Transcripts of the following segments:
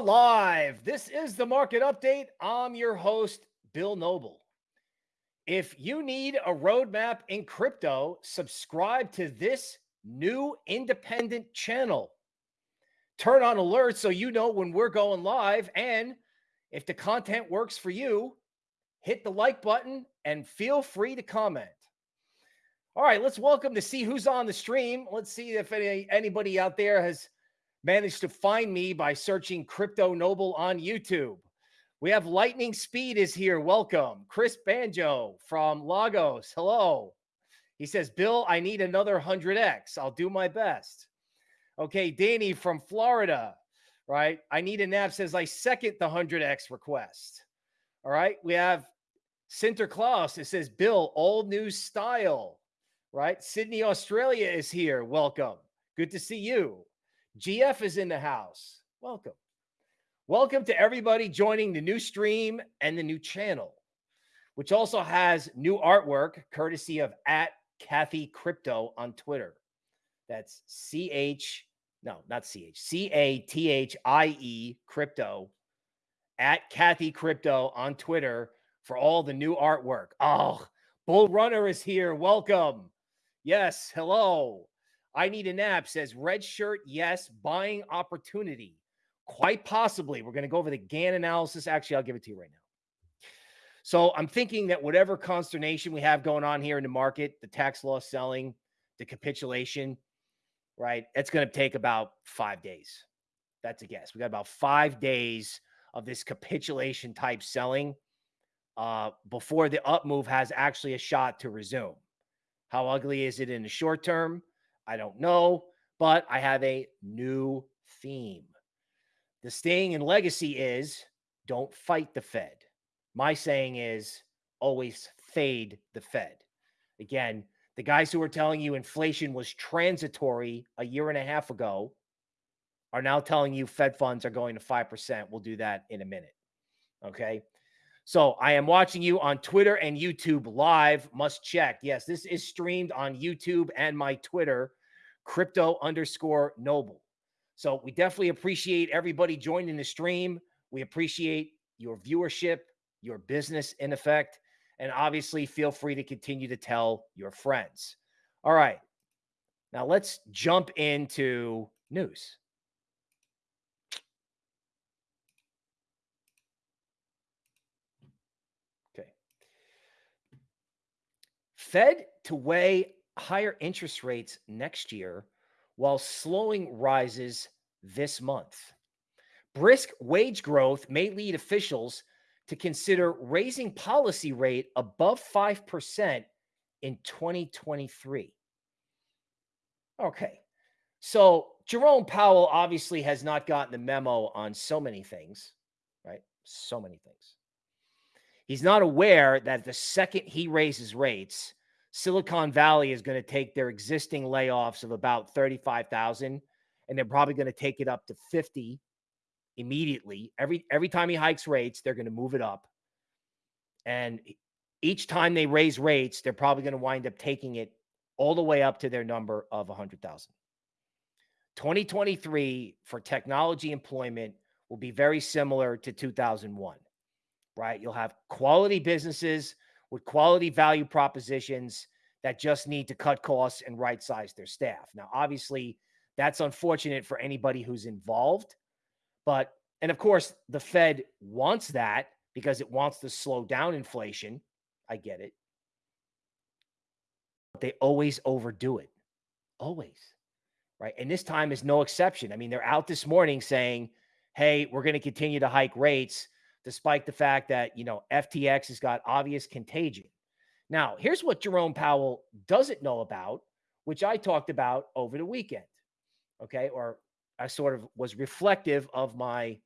Live. This is the market update. I'm your host, Bill Noble. If you need a roadmap in crypto, subscribe to this new independent channel. Turn on alerts so you know when we're going live. And if the content works for you, hit the like button and feel free to comment. All right, let's welcome to see who's on the stream. Let's see if any, anybody out there has managed to find me by searching Crypto Noble on YouTube. We have Lightning Speed is here. Welcome. Chris Banjo from Lagos. Hello. He says, Bill, I need another 100X. I'll do my best. Okay. Danny from Florida, right? I need a nap says, I second the 100X request. All right. We have Sinterklaas. It says, Bill, all new style, right? Sydney, Australia is here. Welcome. Good to see you. GF is in the house. Welcome. Welcome to everybody joining the new stream and the new channel, which also has new artwork courtesy of at Cathie Crypto on Twitter. That's C H, no, not C H, C A T H I E Crypto at Cathie Crypto on Twitter for all the new artwork. Oh, Bull Runner is here. Welcome. Yes. Hello. I need a nap says red shirt. Yes. Buying opportunity. Quite possibly. We're going to go over the Gann analysis. Actually, I'll give it to you right now. So I'm thinking that whatever consternation we have going on here in the market, the tax loss selling, the capitulation, right? That's going to take about five days. That's a guess. We got about five days of this capitulation type selling uh, before the up move has actually a shot to resume. How ugly is it in the short term? I don't know, but I have a new theme. The staying in legacy is don't fight the Fed. My saying is always fade the Fed. Again, the guys who were telling you inflation was transitory a year and a half ago are now telling you Fed funds are going to 5%. We'll do that in a minute. Okay. So I am watching you on Twitter and YouTube live. Must check. Yes, this is streamed on YouTube and my Twitter, crypto underscore noble. So we definitely appreciate everybody joining the stream. We appreciate your viewership, your business in effect, and obviously feel free to continue to tell your friends. All right. Now let's jump into news. Fed to weigh higher interest rates next year while slowing rises this month. Brisk wage growth may lead officials to consider raising policy rate above 5% in 2023. Okay. So Jerome Powell obviously has not gotten the memo on so many things, right? So many things. He's not aware that the second he raises rates, Silicon Valley is going to take their existing layoffs of about 35,000 and they're probably going to take it up to 50 immediately. Every every time he hikes rates, they're going to move it up. And each time they raise rates, they're probably going to wind up taking it all the way up to their number of 100,000. 2023 for technology employment will be very similar to 2001 right? You'll have quality businesses with quality value propositions that just need to cut costs and right size their staff. Now, obviously, that's unfortunate for anybody who's involved. But, and of course, the Fed wants that because it wants to slow down inflation. I get it. But they always overdo it. Always. Right. And this time is no exception. I mean, they're out this morning saying, hey, we're going to continue to hike rates despite the fact that, you know, FTX has got obvious contagion. Now, here's what Jerome Powell doesn't know about, which I talked about over the weekend. Okay. Or I sort of was reflective of my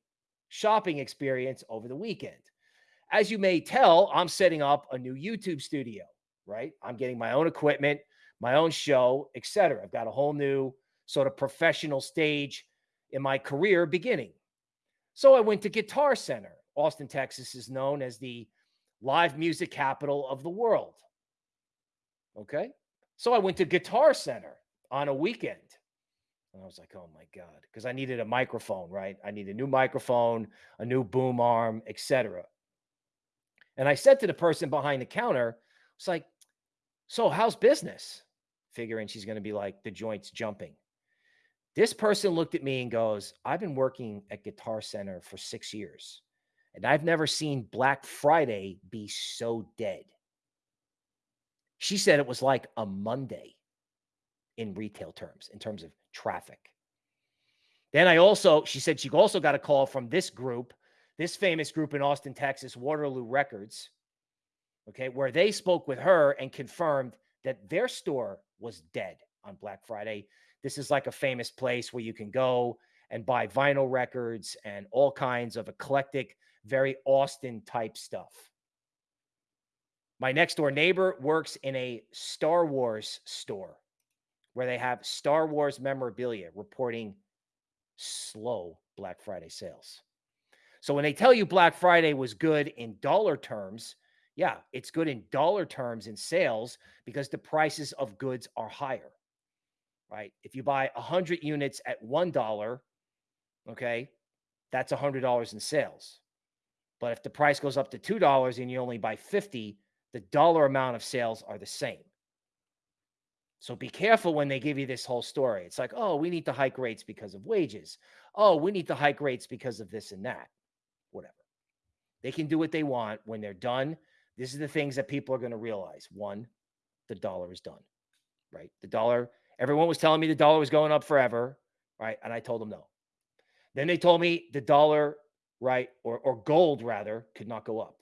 shopping experience over the weekend. As you may tell, I'm setting up a new YouTube studio, right? I'm getting my own equipment, my own show, etc. I've got a whole new sort of professional stage in my career beginning. So I went to Guitar Center Austin, Texas is known as the live music capital of the world. Okay. So I went to Guitar Center on a weekend And I was like, oh my God, because I needed a microphone, right? I need a new microphone, a new boom arm, etc. And I said to the person behind the counter, it's like, so how's business? Figuring she's going to be like, the joint's jumping. This person looked at me and goes, I've been working at Guitar Center for six years, and I've never seen Black Friday be so dead. She said it was like a Monday in retail terms, in terms of traffic. Then I also, she said she also got a call from this group, this famous group in Austin, Texas, Waterloo Records, okay, where they spoke with her and confirmed that their store was dead on Black Friday. This is like a famous place where you can go and buy vinyl records and all kinds of eclectic, very Austin type stuff. My next door neighbor works in a Star Wars store where they have Star Wars memorabilia reporting slow Black Friday sales. So when they tell you Black Friday was good in dollar terms, yeah, it's good in dollar terms in sales because the prices of goods are higher. Right? If you buy 100 units at $1, okay, that's $100 in sales. But if the price goes up to $2 and you only buy 50, the dollar amount of sales are the same. So be careful when they give you this whole story. It's like, oh, we need to hike rates because of wages. Oh, we need to hike rates because of this and that. Whatever. They can do what they want when they're done. This is the things that people are going to realize. One, the dollar is done, right? The dollar, everyone was telling me the dollar was going up forever, right? And I told them no. Then they told me the dollar, right, or, or gold rather, could not go up.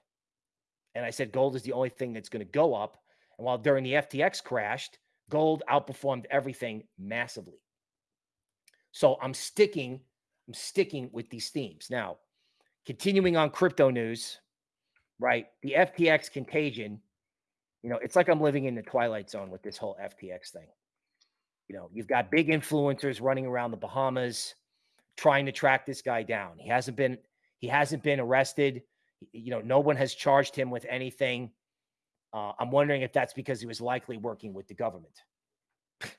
And I said gold is the only thing that's going to go up. And while during the FTX crashed, Gold outperformed everything massively. So I'm sticking, I'm sticking with these themes. Now, continuing on crypto news, right? The FTX contagion, you know, it's like I'm living in the twilight zone with this whole FTX thing. You know, you've got big influencers running around the Bahamas trying to track this guy down. He hasn't been he hasn't been arrested. You know, no one has charged him with anything. Uh, I'm wondering if that's because he was likely working with the government.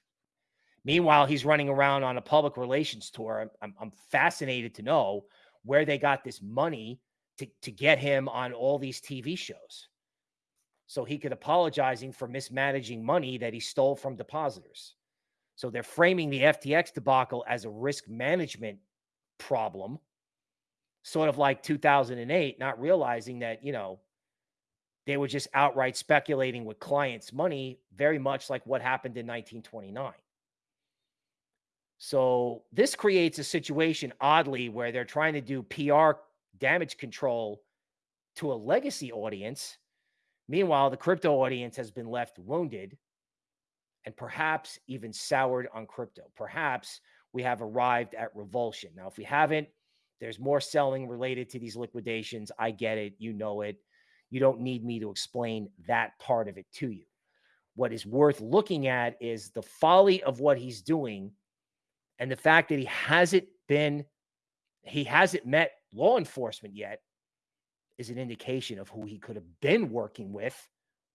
Meanwhile, he's running around on a public relations tour. I'm, I'm fascinated to know where they got this money to, to get him on all these TV shows. So he could apologizing for mismanaging money that he stole from depositors. So they're framing the FTX debacle as a risk management problem, sort of like 2008, not realizing that, you know, they were just outright speculating with clients' money, very much like what happened in 1929. So this creates a situation, oddly, where they're trying to do PR damage control to a legacy audience. Meanwhile, the crypto audience has been left wounded and perhaps even soured on crypto. Perhaps we have arrived at revulsion. Now, if we haven't, there's more selling related to these liquidations. I get it. You know it. You don't need me to explain that part of it to you. What is worth looking at is the folly of what he's doing and the fact that he hasn't been, he hasn't met law enforcement yet is an indication of who he could have been working with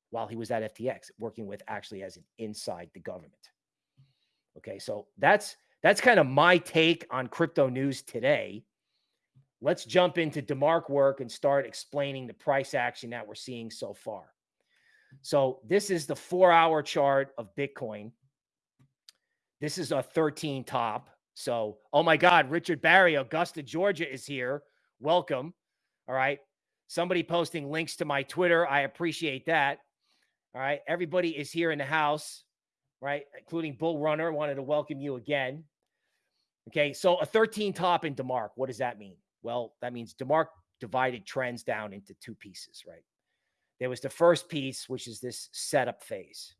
while he was at FTX, working with actually as an inside the government. Okay, so that's that's kind of my take on crypto news today. Let's jump into DeMark work and start explaining the price action that we're seeing so far. So this is the four hour chart of Bitcoin. This is a 13 top. So, oh my God, Richard Barry, Augusta, Georgia is here. Welcome. All right. Somebody posting links to my Twitter. I appreciate that. All right. Everybody is here in the house, right? Including Bull Runner. Wanted to welcome you again. Okay. So a 13 top in DeMark. What does that mean? Well, that means DeMark divided trends down into two pieces, right? There was the first piece, which is this setup phase.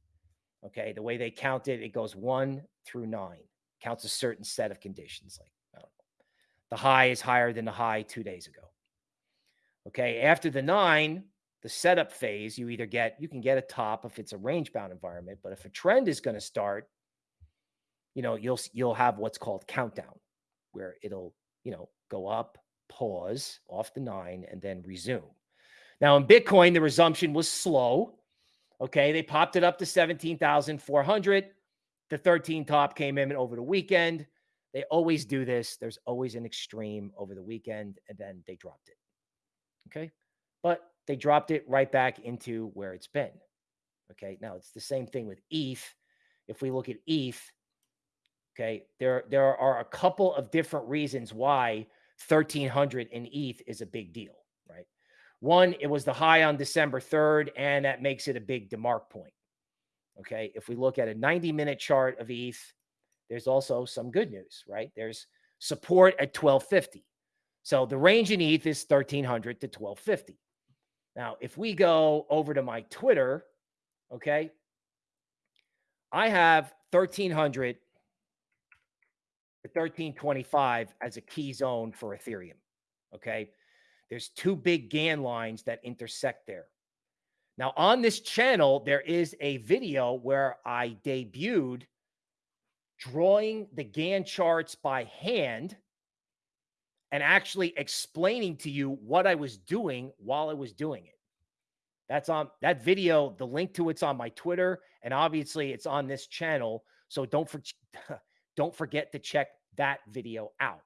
Okay. The way they count it, it goes one through nine, counts a certain set of conditions. Like, I don't know. The high is higher than the high two days ago. Okay. After the nine, the setup phase, you either get, you can get a top if it's a range bound environment, but if a trend is going to start, you know, you'll, you'll have what's called countdown where it'll, you know, go up, pause off the nine, and then resume. Now, in Bitcoin, the resumption was slow. Okay. They popped it up to 17,400. The 13 top came in over the weekend. They always do this. There's always an extreme over the weekend, and then they dropped it. Okay. But they dropped it right back into where it's been. Okay. Now it's the same thing with ETH. If we look at ETH, okay, there, there are a couple of different reasons why 1300 in ETH is a big deal, right? One, it was the high on December 3rd, and that makes it a big DeMark point. Okay. If we look at a 90 minute chart of ETH, there's also some good news, right? There's support at 1250. So the range in ETH is 1300 to 1250. Now, if we go over to my Twitter, okay, I have 1300 to 1325 as a key zone for Ethereum. Okay. There's two big Gann lines that intersect there. Now, on this channel, there is a video where I debuted drawing the Gann charts by hand and actually explaining to you what I was doing while I was doing it. That's on that video. The link to it's on my Twitter, and obviously it's on this channel. So don't for, don't forget to check that video out.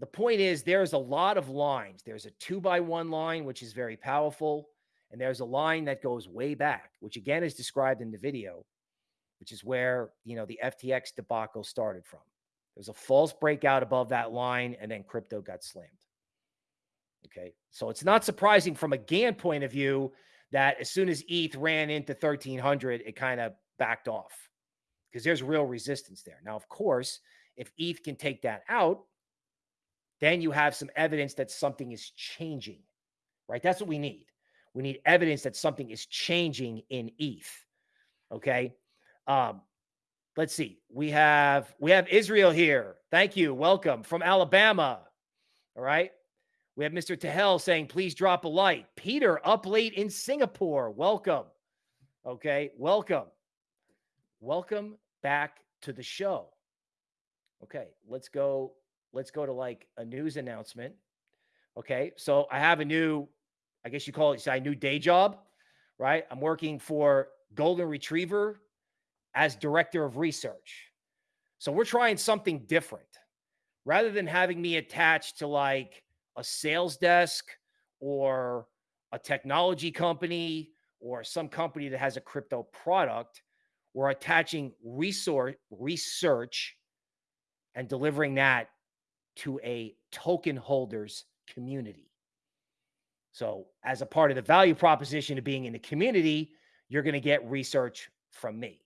The point is, there's a lot of lines. There's a two by one line, which is very powerful. And there's a line that goes way back, which again is described in the video, which is where, you know, the FTX debacle started from. There's a false breakout above that line, and then crypto got slammed. Okay. So it's not surprising from a Gann point of view that as soon as ETH ran into 1300, it kind of backed off because there's real resistance there. Now, of course, if ETH can take that out, then you have some evidence that something is changing, right? That's what we need. We need evidence that something is changing in ETH. Okay. Um, let's see. We have we have Israel here. Thank you. Welcome from Alabama. All right. We have Mr. Tahel saying, please drop a light. Peter up late in Singapore. Welcome. Okay. Welcome. Welcome back to the show. Okay. Let's go. Let's go to like a news announcement. Okay. So I have a new, I guess you call it a new day job, right? I'm working for Golden Retriever as director of research. So we're trying something different. Rather than having me attached to like a sales desk or a technology company or some company that has a crypto product, we're attaching resource research and delivering that to a token holders community. So, as a part of the value proposition of being in the community, you're going to get research from me.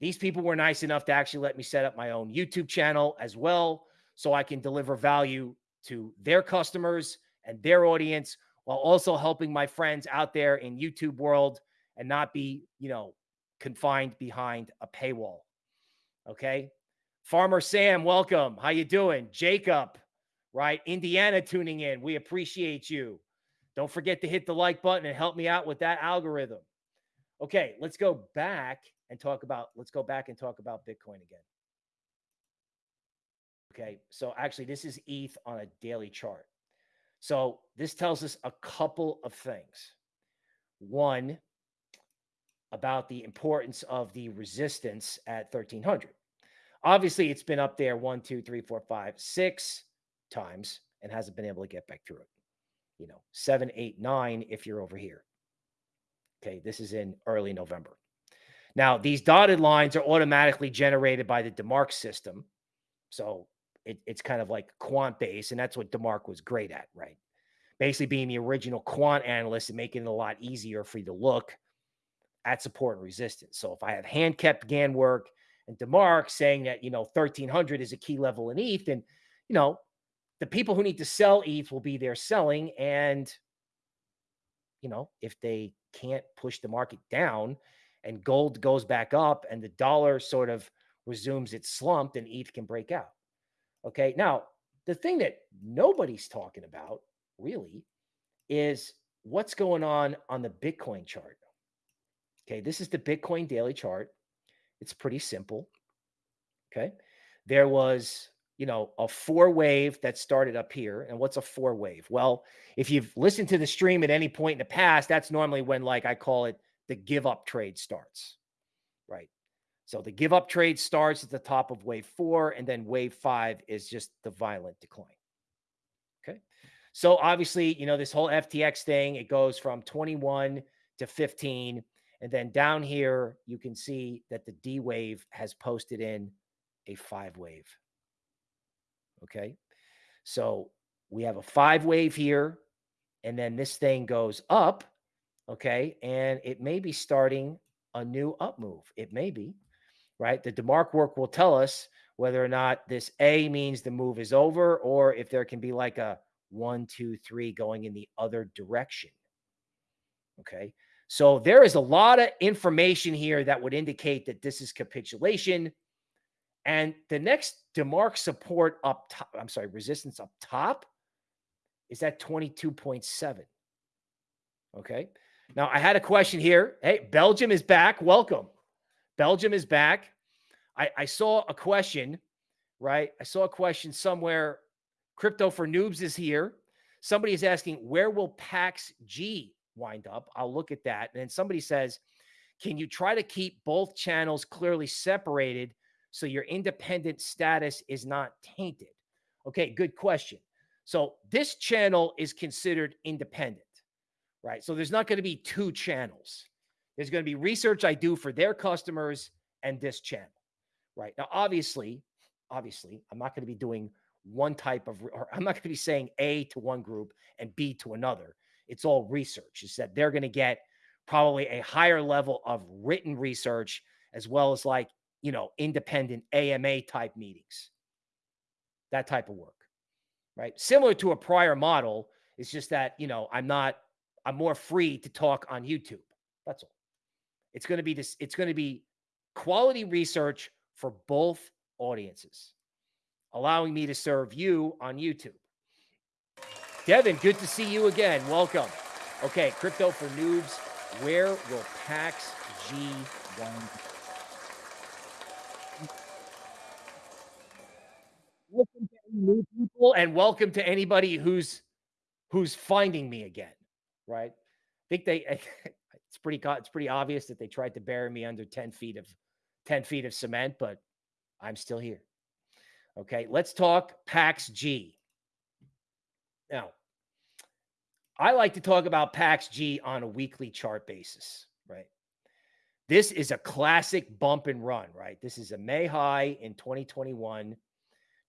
These people were nice enough to actually let me set up my own YouTube channel as well so I can deliver value to their customers and their audience while also helping my friends out there in YouTube world and not be, you know, confined behind a paywall. Okay? Farmer Sam, welcome. How you doing? Jacob, right? Indiana tuning in. We appreciate you. Don't forget to hit the like button and help me out with that algorithm. Okay, let's go back and talk about, let's go back and talk about Bitcoin again. Okay, so actually, this is ETH on a daily chart. So this tells us a couple of things. One, about the importance of the resistance at 1300. Obviously, it's been up there one, two, three, four, five, six times and hasn't been able to get back through it. You know, seven, eight, nine if you're over here. Okay, this is in early November. Now, these dotted lines are automatically generated by the DeMark system. So it, it's kind of like quant based, and that's what DeMark was great at, right? Basically, being the original quant analyst and making it a lot easier for you to look at support and resistance. So if I have hand kept Gann work and DeMark saying that, you know, 1300 is a key level in ETH, and, you know, the people who need to sell ETH will be there selling. And, you know, if they can't push the market down and gold goes back up and the dollar sort of resumes its slump, then ETH can break out. Okay. Now, the thing that nobody's talking about really is what's going on on the Bitcoin chart. Okay. This is the Bitcoin daily chart. It's pretty simple. Okay. There was, you know, a four wave that started up here. And what's a four wave? Well, if you've listened to the stream at any point in the past, that's normally when, like, I call it the give up trade starts. Right. So the give up trade starts at the top of wave four, and then wave five is just the violent decline. Okay. So obviously, you know, this whole FTX thing, it goes from 21 to 15. And then down here, you can see that the D wave has posted in a five wave. Okay. So we have a five wave here, and then this thing goes up. Okay. And it may be starting a new up move. It may be, right? The DeMark work will tell us whether or not this A means the move is over or if there can be like a one, two, three going in the other direction. Okay. So there is a lot of information here that would indicate that this is capitulation. And the next DeMark support up top, I'm sorry, resistance up top is at 22.7. Okay. Now I had a question here. Hey, Belgium is back. Welcome. Belgium is back. I, I saw a question, right? I saw a question somewhere. Crypto for noobs is here. Somebody is asking, where will PAX G wind up? I'll look at that. And then somebody says, can you try to keep both channels clearly separated so your independent status is not tainted? Okay, good question. So this channel is considered independent, right? So there's not going to be two channels. There's going to be research I do for their customers and this channel, right? Now, obviously, obviously, I'm not going to be doing one type of, or I'm not going to be saying A to one group and B to another. It's all research. Is that they're going to get probably a higher level of written research as well as like, you know, independent AMA type meetings, that type of work, right? Similar to a prior model. It's just that, you know, I'm not, I'm more free to talk on YouTube. That's all. It's going to be this, it's going to be quality research for both audiences, allowing me to serve you on YouTube. Devin, good to see you again. Welcome. Okay, crypto for noobs. Where will PAX G wind? Welcome to any new people, and welcome to anybody who's who's finding me again. Right? I think they. It's pretty. It's pretty obvious that they tried to bury me under ten feet of ten feet of cement, but I'm still here. Okay, let's talk PAX G. Now, I like to talk about PAX G on a weekly chart basis, right? This is a classic bump and run, right? This is a May high in 2021,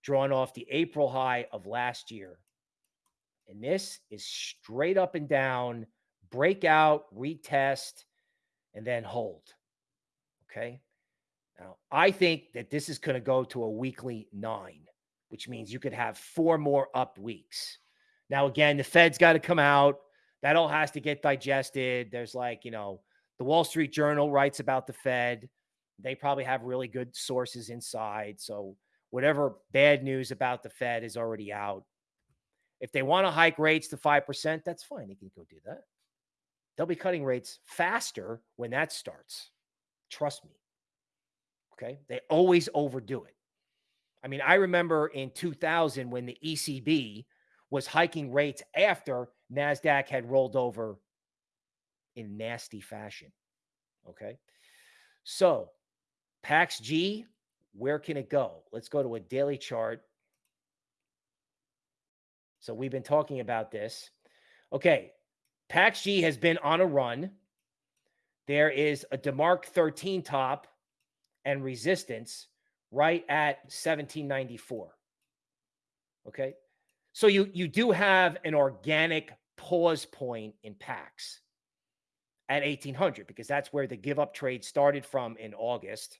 drawn off the April high of last year. And this is straight up and down, breakout, retest, and then hold. Okay. Now, I think that this is going to go to a weekly nine, which means you could have four more up weeks. Now, again, the Fed's got to come out. That all has to get digested. There's like, you know, the Wall Street Journal writes about the Fed. They probably have really good sources inside. So, whatever bad news about the Fed is already out. If they want to hike rates to 5%, that's fine. They can go do that. They'll be cutting rates faster when that starts. Trust me. Okay. They always overdo it. I mean, I remember in 2000 when the ECB was hiking rates after NASDAQ had rolled over in nasty fashion. Okay. So, PAX G, where can it go? Let's go to a daily chart. So, we've been talking about this. Okay. PAX G has been on a run. There is a DeMark 13 top and resistance right at 1794. Okay. So you you do have an organic pause point in PAX at 1800 because that's where the give up trade started from in August.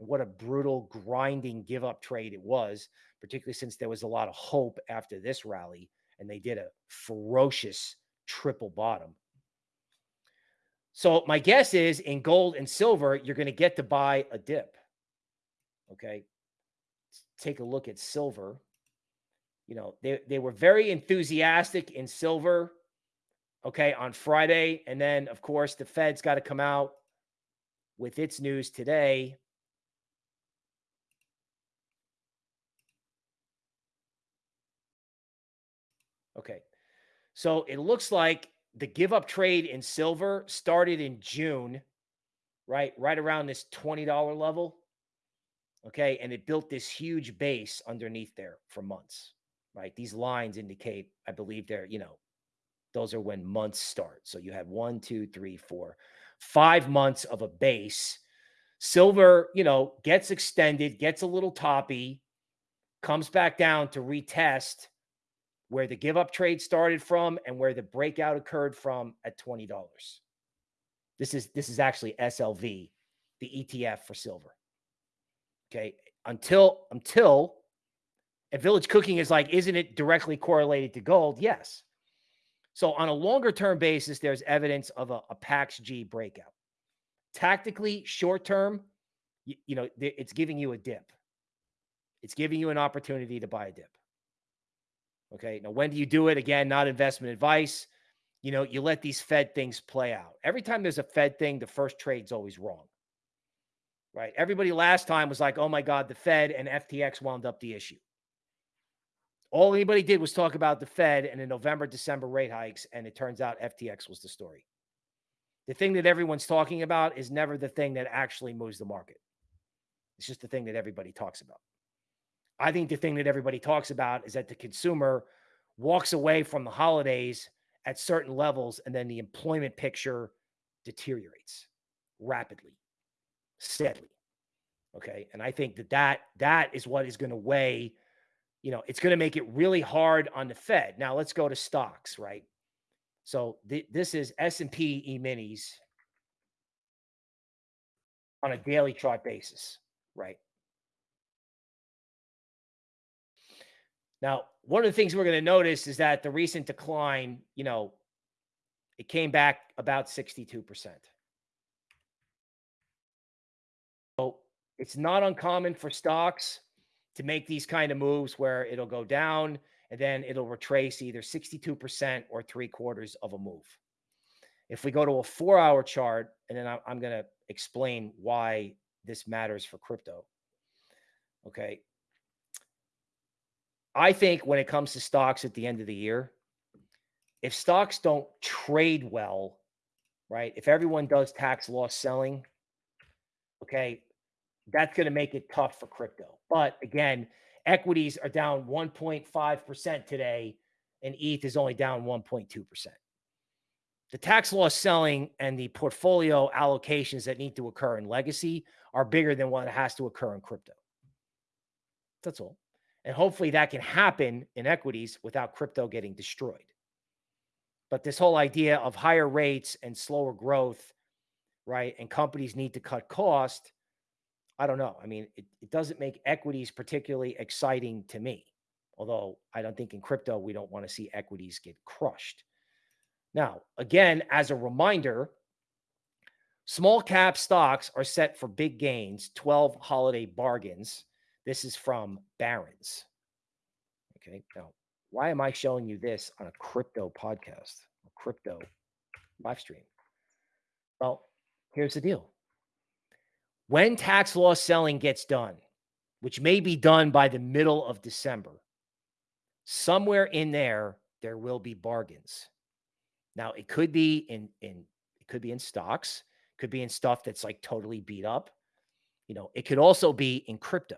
And what a brutal grinding give up trade it was, particularly since there was a lot of hope after this rally and they did a ferocious triple bottom. So my guess is in gold and silver, you're going to get to buy a dip. Okay. Let's take a look at silver you know, they, they were very enthusiastic in silver, okay, on Friday. And then, of course, the Fed's got to come out with its news today. Okay. So it looks like the give up trade in silver started in June right? Right around this $20 level. Okay. And it built this huge base underneath there for months, right? These lines indicate, I believe they're, you know, those are when months start. So you have one, two, three, four, five months of a base. Silver, you know, gets extended, gets a little toppy, comes back down to retest where the give up trade started from and where the breakout occurred from at $20. This is this is actually SLV, the ETF for silver. Okay. Until until and village cooking is like, isn't it directly correlated to gold? Yes. So on a longer term basis, there's evidence of a, a PAX G breakout. Tactically, short term, you, you know, it's giving you a dip. It's giving you an opportunity to buy a dip. Okay. Now, when do you do it? Again, not investment advice. You know, you let these Fed things play out. Every time there's a Fed thing, the first trade's always wrong. Right. Everybody last time was like, oh my God, the Fed and FTX wound up the issue. All anybody did was talk about the Fed and the November, December rate hikes. And it turns out FTX was the story. The thing that everyone's talking about is never the thing that actually moves the market. It's just the thing that everybody talks about. I think the thing that everybody talks about is that the consumer walks away from the holidays at certain levels and then the employment picture deteriorates rapidly, steadily. Okay. And I think that that, that is what is going to weigh, you know, it's going to make it really hard on the Fed. Now let's go to stocks, right? So th this is S&P E-minis on a daily chart basis, right? Now, one of the things we're going to notice is that the recent decline, you know, it came back about 62%. So it's not uncommon for stocks to make these kind of moves where it'll go down and then it'll retrace either 62% or three quarters of a move. If we go to a four hour chart, and then I'm going to explain why this matters for crypto. Okay. I think when it comes to stocks at the end of the year, if stocks don't trade well, right? If everyone does tax loss selling, okay, that's going to make it tough for crypto. But again, equities are down 1.5% today, and ETH is only down 1.2%. The tax loss selling and the portfolio allocations that need to occur in legacy are bigger than what has to occur in crypto. That's all. And hopefully that can happen in equities without crypto getting destroyed. But this whole idea of higher rates and slower growth, right? And companies need to cut cost. I don't know. I mean, it, it doesn't make equities particularly exciting to me. Although I don't think in crypto, we don't want to see equities get crushed. Now, again, as a reminder, small cap stocks are set for big gains, 12 holiday bargains this is from Barron's. Okay. Now, why am I showing you this on a crypto podcast, a crypto live stream? Well, here's the deal. When tax loss selling gets done, which may be done by the middle of December, somewhere in there, there will be bargains. Now, it could be in, in it could be in stocks, could be in stuff that's like totally beat up. You know, it could also be in crypto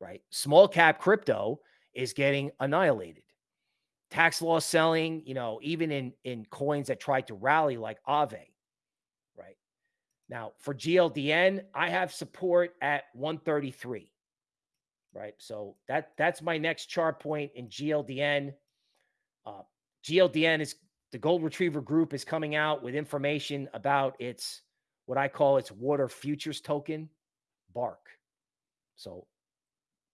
right? Small cap crypto is getting annihilated. Tax loss selling, you know, even in in coins that tried to rally like right? Now for GLDN, I have support at 133, right? So that that's my next chart point in GLDN. Uh, GLDN is the Gold Retriever Group is coming out with information about its what I call its water futures token, BARC. So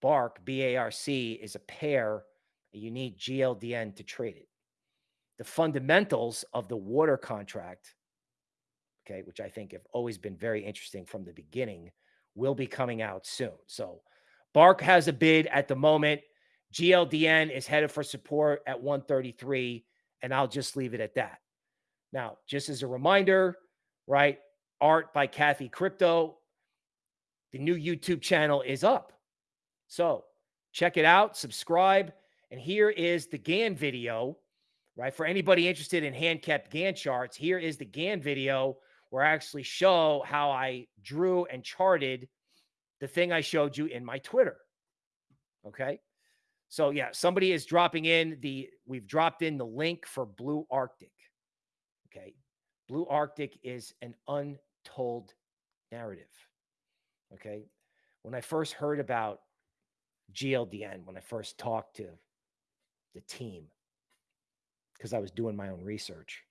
BARC, B-A-R-C, is a pair. You need GLDN to trade it. The fundamentals of the water contract, okay, which I think have always been very interesting from the beginning, will be coming out soon. So Bark has a bid at the moment. GLDN is headed for support at 133, and I'll just leave it at that. Now, just as a reminder, right? Art by Cathie Crypto. The new YouTube channel is up. So check it out, subscribe. And here is the Gann video, right? For anybody interested in hand kept Gann charts, here is the Gann video where I actually show how I drew and charted the thing I showed you in my Twitter. Okay. So yeah, somebody is dropping in the we've dropped in the link for Blue Arctic. Okay. Blue Arctic is an untold narrative. Okay. When I first heard about GLDN, when I first talked to the team, because I was doing my own research,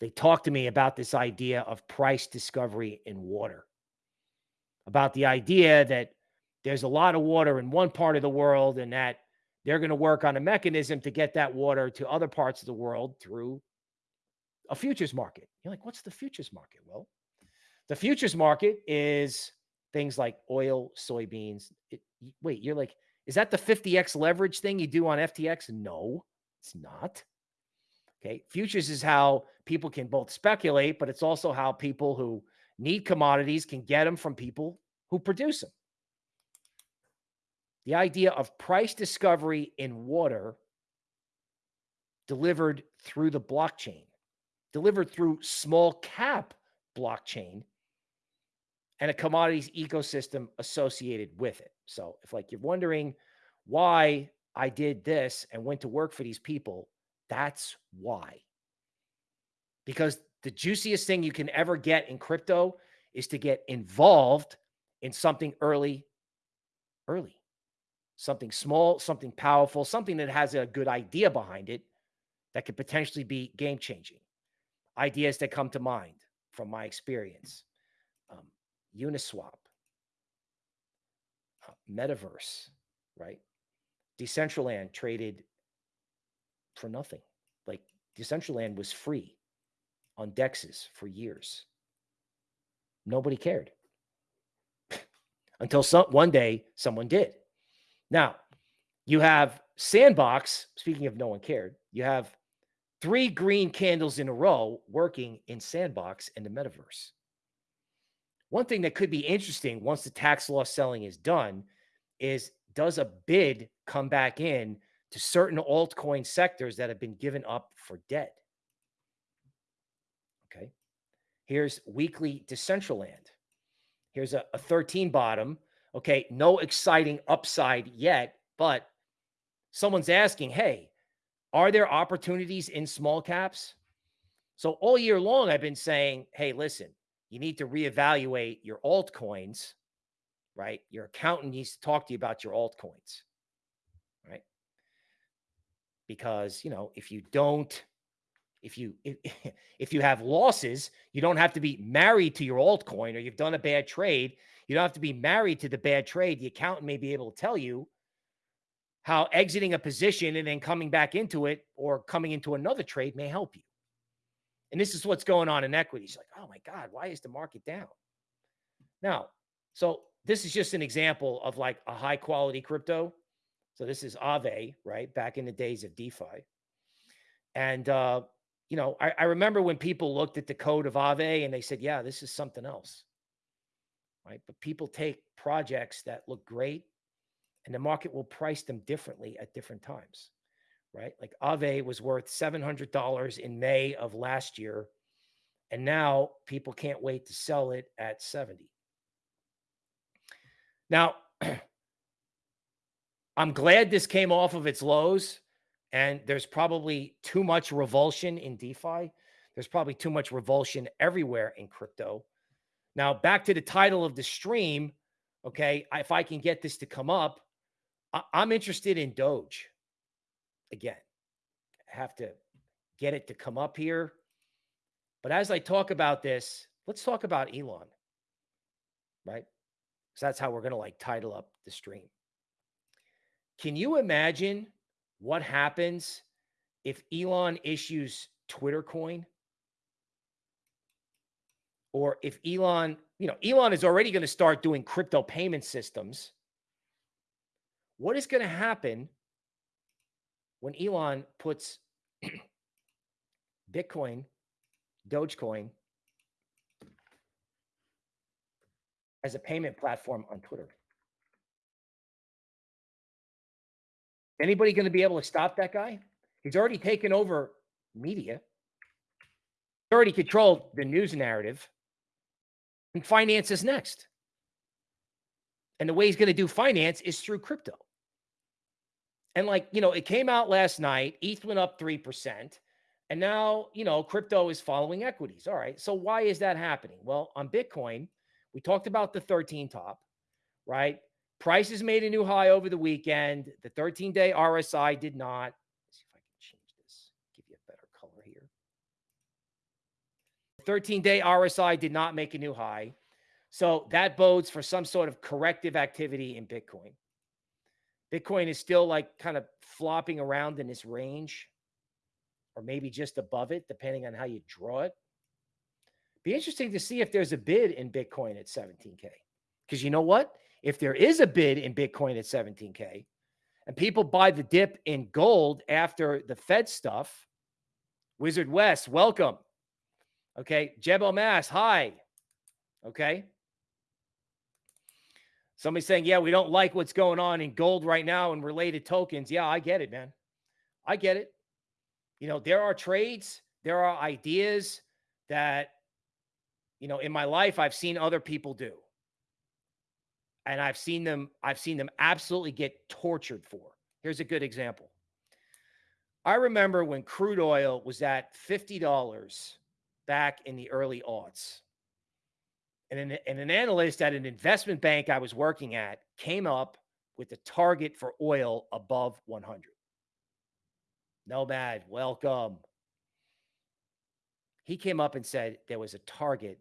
they talked to me about this idea of price discovery in water, about the idea that there's a lot of water in one part of the world and that they're going to work on a mechanism to get that water to other parts of the world through a futures market. You're like, what's the futures market? Well, the futures market is things like oil, soybeans. It, wait, you're like, is that the 50x leverage thing you do on FTX? No, it's not. Okay. Futures is how people can both speculate, but it's also how people who need commodities can get them from people who produce them. The idea of price discovery in water delivered through the blockchain, delivered through small cap blockchain and a commodities ecosystem associated with it. So if like you're wondering why I did this and went to work for these people, that's why. Because the juiciest thing you can ever get in crypto is to get involved in something early, early, something small, something powerful, something that has a good idea behind it that could potentially be game changing. Ideas that come to mind from my experience um, Uniswap, uh, Metaverse, right? Decentraland traded for nothing. Like Decentraland was free on dexes for years. Nobody cared until some one day someone did. Now, you have Sandbox, speaking of no one cared, you have three green candles in a row working in Sandbox in the metaverse. One thing that could be interesting once the tax loss selling is done is does a bid come back in to certain altcoin sectors that have been given up for dead? Okay. Here's weekly Decentraland. Here's a, a 13 bottom. Okay. No exciting upside yet, but someone's asking, hey, are there opportunities in small caps? So all year long, I've been saying, hey, listen, you need to reevaluate your altcoins, right? Your accountant needs to talk to you about your altcoins, right? Because, you know, if you don't, if you if, if you have losses, you don't have to be married to your altcoin or you've done a bad trade. You don't have to be married to the bad trade. The accountant may be able to tell you how exiting a position and then coming back into it or coming into another trade may help you. And this is what's going on in equities. Like, oh my God, why is the market down? Now, so this is just an example of like a high quality crypto. So this is Aave, right? Back in the days of DeFi. And, uh, you know, I, I remember when people looked at the code of Aave and they said, yeah, this is something else. Right. But people take projects that look great and the market will price them differently at different times right? Like Aave was worth $700 in May of last year. And now people can't wait to sell it at 70. Now, I'm glad this came off of its lows and there's probably too much revulsion in DeFi. There's probably too much revulsion everywhere in crypto. Now, back to the title of the stream. Okay. If I can get this to come up, I'm interested in Doge again, I have to get it to come up here. But as I talk about this, let's talk about Elon, right? So that's how we're going to like title up the stream. Can you imagine what happens if Elon issues Twitter coin? Or if Elon, you know, Elon is already going to start doing crypto payment systems. What is going to happen when Elon puts Bitcoin, Dogecoin as a payment platform on Twitter. Anybody going to be able to stop that guy? He's already taken over media. He's already controlled the news narrative, and finance is next. And the way he's going to do finance is through crypto. And like, you know, it came out last night, ETH went up 3%. And now, you know, crypto is following equities. All right. So why is that happening? Well, on Bitcoin, we talked about the 13 top, right? Prices made a new high over the weekend. The 13 day RSI did not. Let's see if I can change this, give you a better color here. 13 day RSI did not make a new high. So that bodes for some sort of corrective activity in Bitcoin. Bitcoin is still like kind of flopping around in this range or maybe just above it, depending on how you draw it. Be interesting to see if there's a bid in Bitcoin at 17K. Because you know what? If there is a bid in Bitcoin at 17K and people buy the dip in gold after the Fed stuff, Wizard West, welcome. Okay. Jebel Mass, hi. Okay. Somebody's saying, yeah, we don't like what's going on in gold right now and related tokens. Yeah, I get it, man. I get it. You know, there are trades, there are ideas that, you know, in my life, I've seen other people do. And I've seen them, I've seen them absolutely get tortured for. Here's a good example. I remember when crude oil was at $50 back in the early aughts and an, and an analyst at an investment bank I was working at came up with a target for oil above 100. No bad. Welcome. He came up and said there was a target.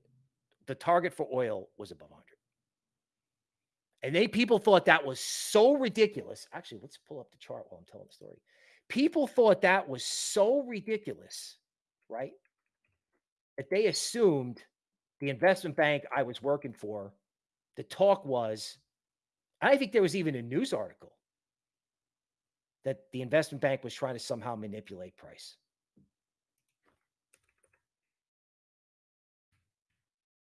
The target for oil was above 100. And they people thought that was so ridiculous. Actually, let's pull up the chart while I'm telling the story. People thought that was so ridiculous, right? That they assumed the investment bank I was working for, the talk was, I think there was even a news article that the investment bank was trying to somehow manipulate price.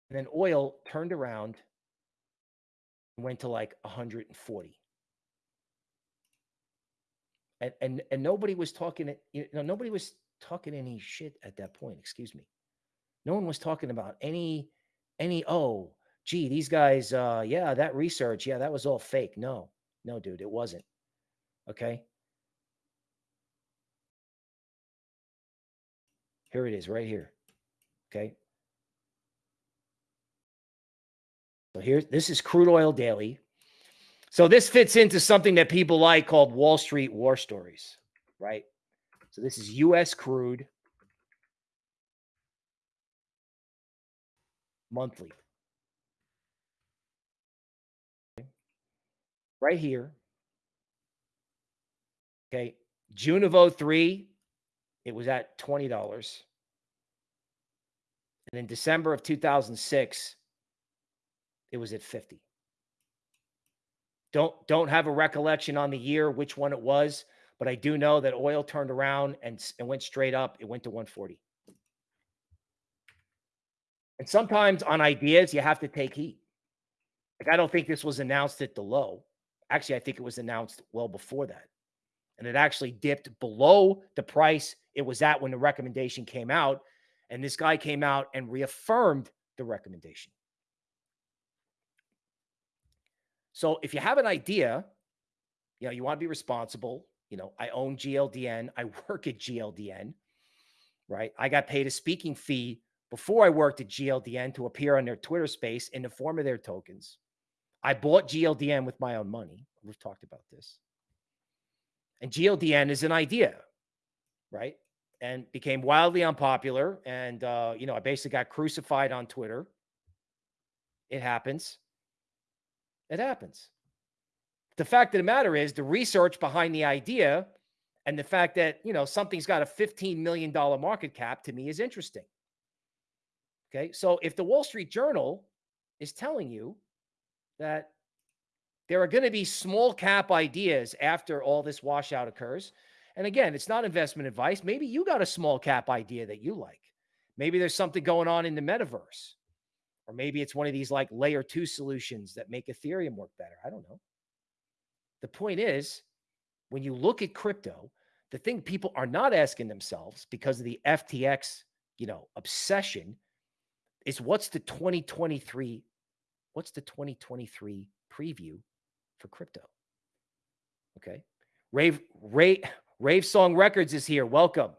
And then oil turned around went to like 140. And and and nobody was talking you know nobody was talking any shit at that point, excuse me. No one was talking about any, any, oh, gee, these guys, uh, yeah, that research, yeah, that was all fake. No, no, dude, it wasn't. Okay. Here it is right here. Okay. So here, this is crude oil daily. So this fits into something that people like called Wall Street war stories, right? So this is US crude. monthly. Right here. Okay. June of 03, it was at $20. And in December of 2006, it was at 50. Don't don't have a recollection on the year which one it was, but I do know that oil turned around and, and went straight up. It went to 140. And sometimes on ideas, you have to take heat. Like, I don't think this was announced at the low. Actually, I think it was announced well before that. And it actually dipped below the price it was at when the recommendation came out. And this guy came out and reaffirmed the recommendation. So if you have an idea, you know, you want to be responsible. You know, I own GLDN, I work at GLDN, right? I got paid a speaking fee before I worked at GLDN to appear on their Twitter space in the form of their tokens. I bought GLDN with my own money. We've talked about this. And GLDN is an idea, right? And became wildly unpopular. And, uh, you know, I basically got crucified on Twitter. It happens. It happens. The fact of the matter is, the research behind the idea and the fact that, you know, something's got a $15 million market cap to me is interesting. Okay. So if the Wall Street Journal is telling you that there are going to be small cap ideas after all this washout occurs, and again, it's not investment advice. Maybe you got a small cap idea that you like. Maybe there's something going on in the metaverse, or maybe it's one of these like layer two solutions that make Ethereum work better. I don't know. The point is, when you look at crypto, the thing people are not asking themselves because of the FTX you know, obsession is what's the 2023 what's the 2023 preview for crypto? Okay. Rave Rave Rave Song Records is here. Welcome.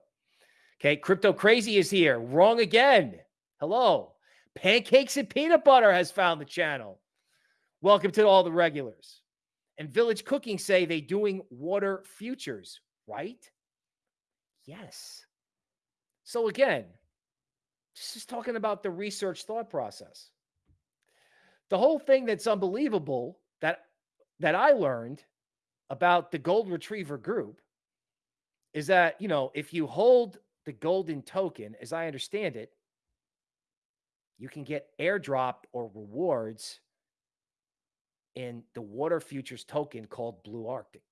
Okay, Crypto Crazy is here. Wrong again. Hello. Pancakes and Peanut Butter has found the channel. Welcome to all the regulars. And Village Cooking say they doing water futures, right? Yes. So again, this is talking about the research thought process. The whole thing that's unbelievable that that I learned about the gold retriever group is that, you know, if you hold the golden token, as I understand it, you can get airdropped or rewards in the water futures token called Blue Arctic,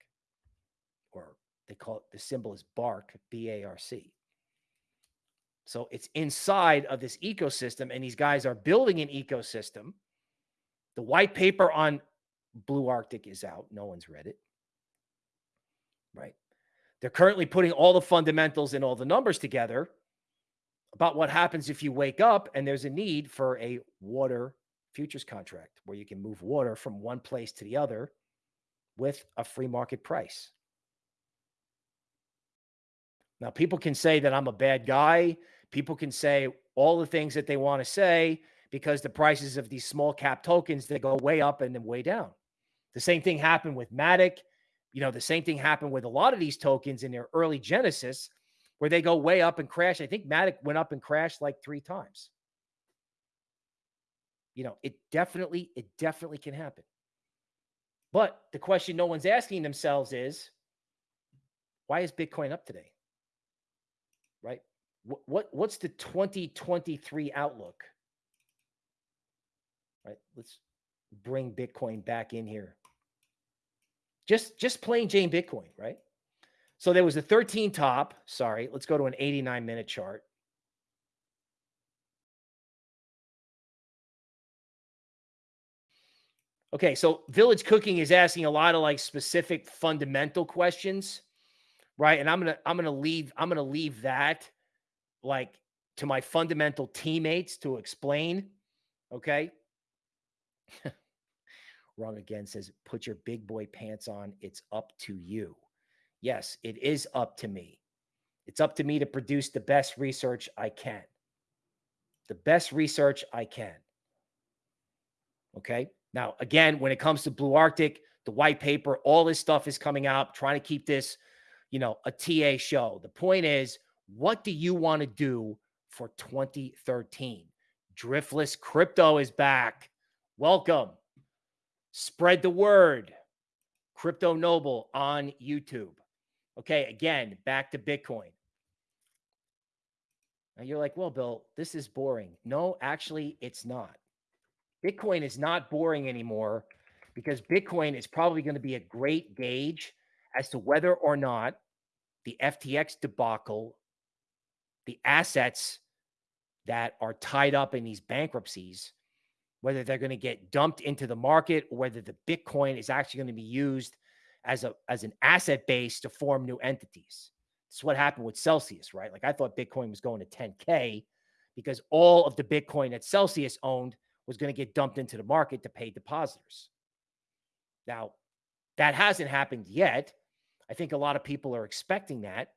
or they call it the symbol is BARC, B A R C. So it's inside of this ecosystem, and these guys are building an ecosystem. The white paper on Blue Arctic is out. No one's read it. Right. They're currently putting all the fundamentals and all the numbers together about what happens if you wake up and there's a need for a water futures contract where you can move water from one place to the other with a free market price. Now, people can say that I'm a bad guy. People can say all the things that they want to say because the prices of these small cap tokens they go way up and then way down. The same thing happened with Matic. You know, the same thing happened with a lot of these tokens in their early genesis where they go way up and crash. I think Matic went up and crashed like three times. You know, it definitely, it definitely can happen. But the question no one's asking themselves is, why is Bitcoin up today? right? What, what what's the 2023 outlook? Right. Let's bring Bitcoin back in here. Just just plain Jane Bitcoin, right? So there was a 13 top. Sorry, let's go to an 89 minute chart. Okay, so Village Cooking is asking a lot of like specific fundamental questions right? And I'm gonna I'm gonna leave I'm gonna leave that like to my fundamental teammates to explain. Okay. Wrong again says, put your big boy pants on. It's up to you. Yes, it is up to me. It's up to me to produce the best research I can. The best research I can. Okay. Now, again, when it comes to Blue Arctic, the white paper, all this stuff is coming out, trying to keep this you know, a TA show. The point is, what do you want to do for 2013? Driftless crypto is back. Welcome. Spread the word. Crypto Noble on YouTube. Okay, again, back to Bitcoin. Now you're like, well, Bill, this is boring. No, actually, it's not. Bitcoin is not boring anymore because Bitcoin is probably going to be a great gauge as to whether or not the FTX debacle, the assets that are tied up in these bankruptcies, whether they're going to get dumped into the market or whether the Bitcoin is actually going to be used as a as an asset base to form new entities. It's what happened with Celsius, right? Like I thought Bitcoin was going to 10K because all of the Bitcoin that Celsius owned was going to get dumped into the market to pay depositors. Now, that hasn't happened yet. I think a lot of people are expecting that,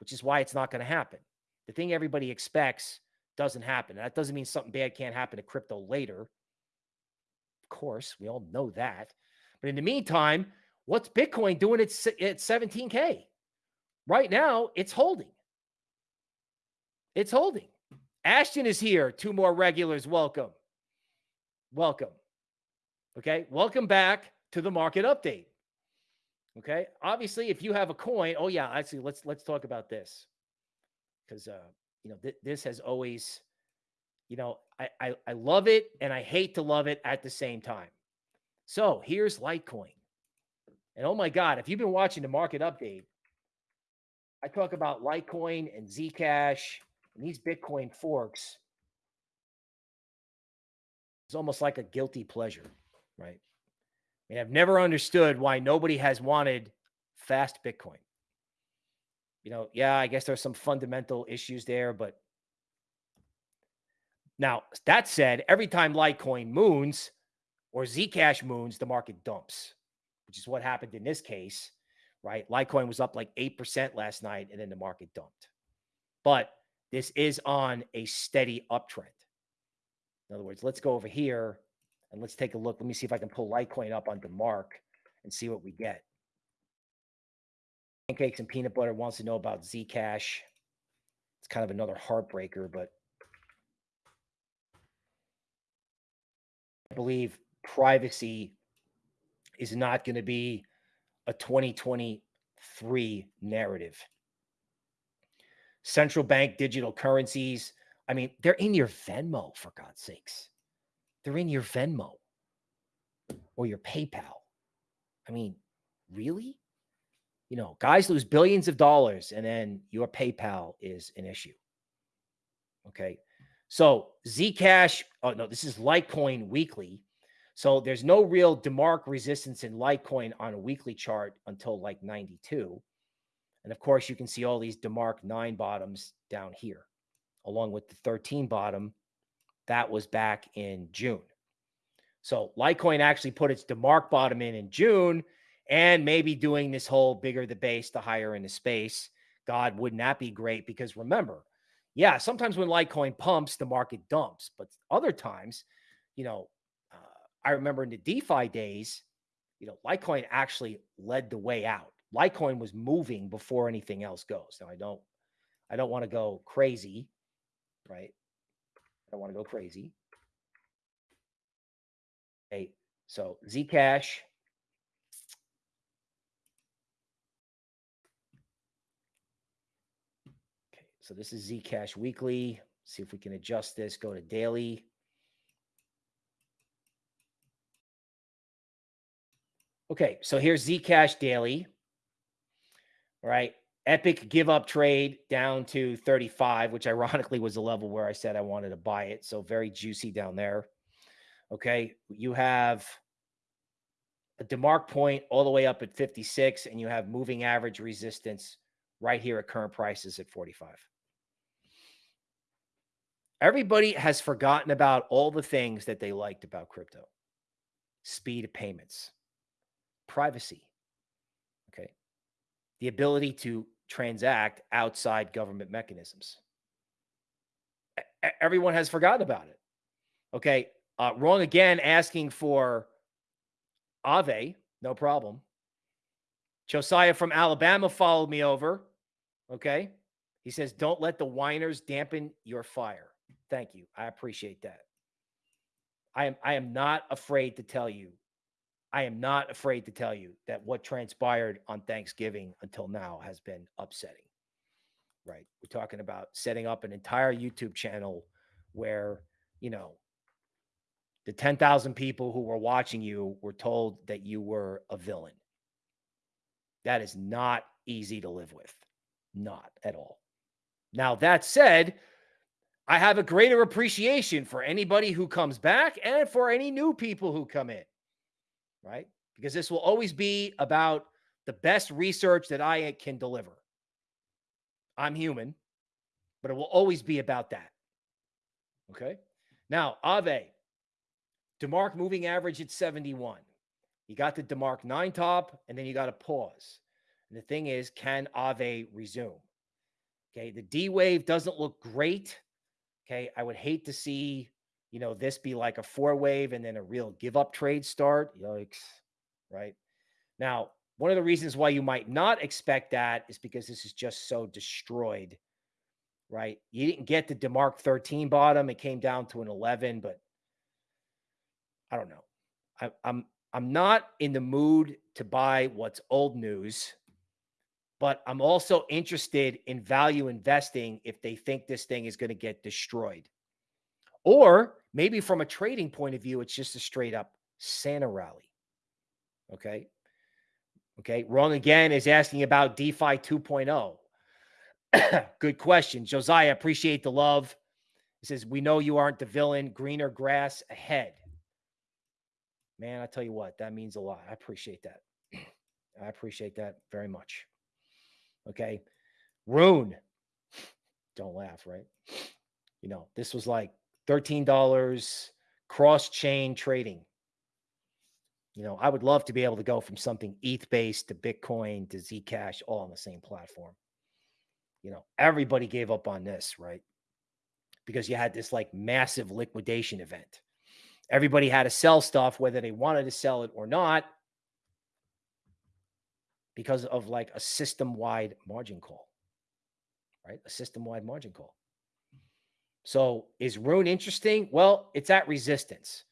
which is why it's not going to happen. The thing everybody expects doesn't happen. That doesn't mean something bad can't happen to crypto later. Of course, we all know that. But in the meantime, what's Bitcoin doing at, at 17K? Right now, it's holding. It's holding. Ashton is here. Two more regulars. Welcome. Welcome. Okay. Welcome back to the market update. Okay. Obviously, if you have a coin, oh yeah, actually, let's let's talk about this because uh, you know th- this has always, you know, I, I I love it and I hate to love it at the same time. So here's Litecoin, and oh my God, if you've been watching the market update, I talk about Litecoin and Zcash and these Bitcoin forks. It's almost like a guilty pleasure, right? And I've never understood why nobody has wanted fast Bitcoin. You know, yeah, I guess there's some fundamental issues there, but Now, that said, every time Litecoin moons or Zcash moons, the market dumps, which is what happened in this case, right? Litecoin was up like 8% last night and then the market dumped. But this is on a steady uptrend. In other words, let's go over here and let's take a look. Let me see if I can pull Litecoin up on Mark and see what we get. Pancakes and peanut butter wants to know about Zcash. It's kind of another heartbreaker, but I believe privacy is not going to be a 2023 narrative. Central bank digital currencies. I mean, they're in your Venmo, for God's sakes. They're in your Venmo or your PayPal. I mean, really? You know, guys lose billions of dollars and then your PayPal is an issue. Okay. So Zcash, oh no, this is Litecoin weekly. So there's no real DeMark resistance in Litecoin on a weekly chart until like 92. And of course, you can see all these DeMark 9 bottoms down here, along with the 13 bottom. That was back in June. So Litecoin actually put its DeMark bottom in in June and maybe doing this whole bigger the base, the higher in the space. God, wouldn't that be great? Because remember, yeah, sometimes when Litecoin pumps, the market dumps, but other times, you know, I remember in the DeFi days, you know, Litecoin actually led the way out. Litecoin was moving before anything else goes. Now I don't, I don't want to go crazy, right? I don't want to go crazy. Okay, so Zcash. Okay, so this is Zcash weekly. See if we can adjust this. Go to daily. Okay, so here's Zcash daily. right? Epic give up trade down to 35, which ironically was the level where I said I wanted to buy it. So very juicy down there. Okay. You have a DeMark point all the way up at 56, and you have moving average resistance right here at current prices at 45. Everybody has forgotten about all the things that they liked about crypto speed of payments, privacy, okay, the ability to transact outside government mechanisms. Everyone has forgotten about it. Okay. Uh, wrong again, asking for Aave, no problem. Josiah from Alabama followed me over. Okay. He says, don't let the whiners dampen your fire. Thank you. I appreciate that. I am I am not afraid to tell you. I am not afraid to tell you that what transpired on Thanksgiving until now has been upsetting. Right? We're talking about setting up an entire YouTube channel where, you know, the 10,000 people who were watching you were told that you were a villain. That is not easy to live with. Not at all. Now, that said, I have a greater appreciation for anybody who comes back and for any new people who come in, right? Because this will always be about the best research that I can deliver. I'm human, but it will always be about that. Okay. Now, Aave, DeMark moving average at 71. You got the DeMark nine top, and then you got to pause. And the thing is, can Aave resume? Okay. The D wave doesn't look great. Okay. I would hate to see, you know, this be like a four wave and then a real give up trade start. Yikes. Right. Now, one of the reasons why you might not expect that is because this is just so destroyed. Right. You didn't get the DeMark 13 bottom. It came down to an 11, but I don't know. I, I'm I'm not in the mood to buy what's old news, but I'm also interested in value investing if they think this thing is going to get destroyed. Or maybe from a trading point of view, it's just a straight up Santa rally. Okay. Okay. Wrong again is asking about DeFi 2.0. Good question. Josiah, appreciate the love. He says, We know you aren't the villain. Greener grass ahead. Man, I tell you what, that means a lot. I appreciate that. I appreciate that very much. Okay. Rune. Don't laugh, right? You know, this was like $13 cross chain trading. You know, I would love to be able to go from something ETH based to Bitcoin to Zcash all on the same platform. You know, everybody gave up on this, right? Because you had this like massive liquidation event. Everybody had to sell stuff, whether they wanted to sell it or not, because of like a system wide margin call, right? A system wide margin call. So is Rune interesting? Well, it's at resistance.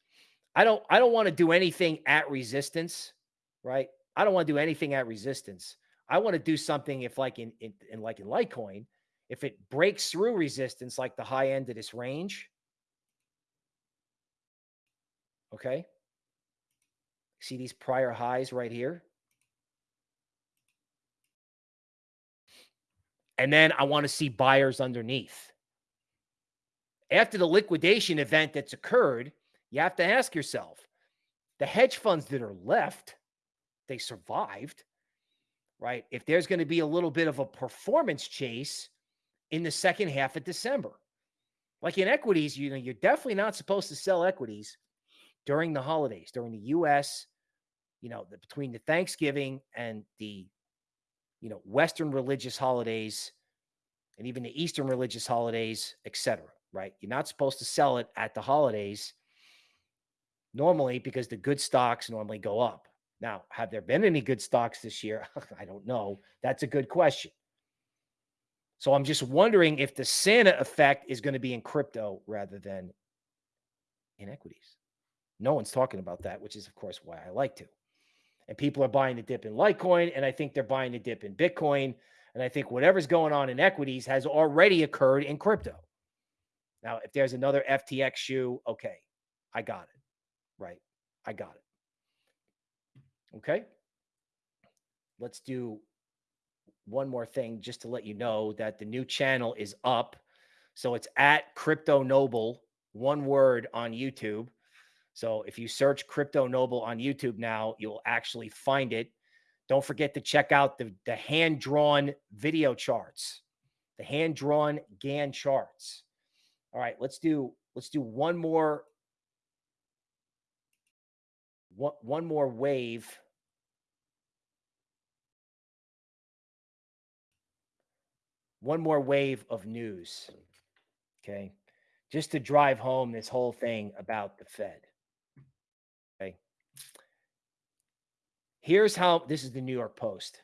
I don't I don't want to do anything at resistance, right? I don't want to do anything at resistance. I want to do something if like in, in, in like in Litecoin, if it breaks through resistance like the high end of this range. Okay. See these prior highs right here? And then I want to see buyers underneath. After the liquidation event that's occurred, you have to ask yourself the hedge funds that are left, they survived, right? If there's going to be a little bit of a performance chase in the second half of December, like in equities, you know, you're definitely not supposed to sell equities during the holidays, during the US, you know, the, between the Thanksgiving and the, you know, Western religious holidays and even the Eastern religious holidays, etc. Right? You're not supposed to sell it at the holidays normally because the good stocks normally go up. Now, have there been any good stocks this year? I don't know. That's a good question. So I'm just wondering if the Santa effect is going to be in crypto rather than in equities. No one's talking about that, which is, of course, why I like to. And people are buying the dip in Litecoin, and I think they're buying the dip in Bitcoin. And I think whatever's going on in equities has already occurred in crypto. Now, if there's another FTX shoe, okay, I got it right. I got it. Okay. Let's do one more thing just to let you know that the new channel is up. So it's at Crypto Noble, one word on YouTube. So if you search Crypto Noble on YouTube now, you'll actually find it. Don't forget to check out the, the hand drawn video charts, the hand drawn Gann charts. All right, let's do let's do one more one, one more wave. One more wave of news. Okay. Just to drive home this whole thing about the Fed. Okay. Here's how this is the New York Post.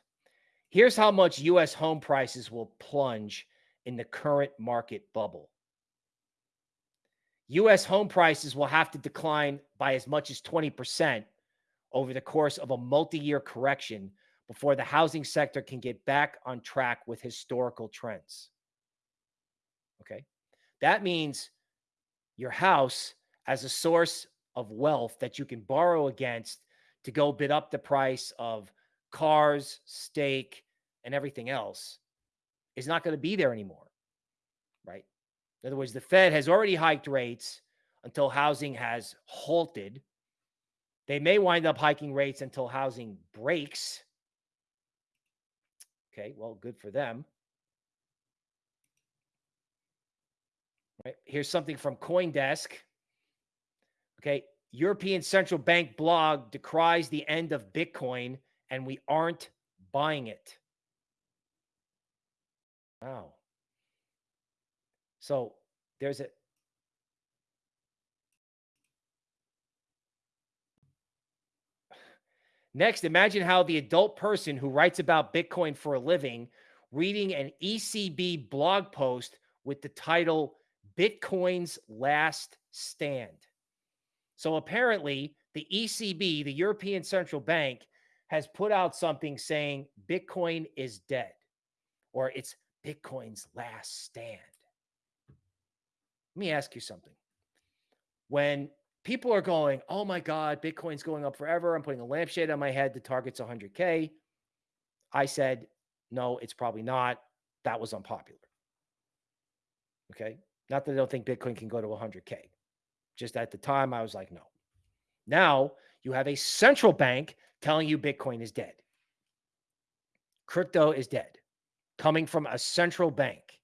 Here's how much US home prices will plunge in the current market bubble. US home prices will have to decline by as much as 20% over the course of a multi year correction before the housing sector can get back on track with historical trends. Okay. That means your house as a source of wealth that you can borrow against to go bid up the price of cars, steak, and everything else is not going to be there anymore. Right. In other words, the Fed has already hiked rates until housing has halted. They may wind up hiking rates until housing breaks. Okay, well, good for them. Right. Here's something from Coindesk. Okay, European Central Bank blog decries the end of Bitcoin and we aren't buying it. Wow. So there's a Next, imagine how the adult person who writes about Bitcoin for a living reading an ECB blog post with the title Bitcoin's Last Stand. So apparently, the ECB, the European Central Bank, has put out something saying Bitcoin is dead or it's Bitcoin's last stand. Let me ask you something. When people are going, oh my God, Bitcoin's going up forever. I'm putting a lampshade on my head. The target's 100K. I said, no, it's probably not. That was unpopular. Okay. Not that I don't think Bitcoin can go to 100K. Just at the time, I was like, no. Now you have a central bank telling you Bitcoin is dead. Crypto is dead, coming from a central bank.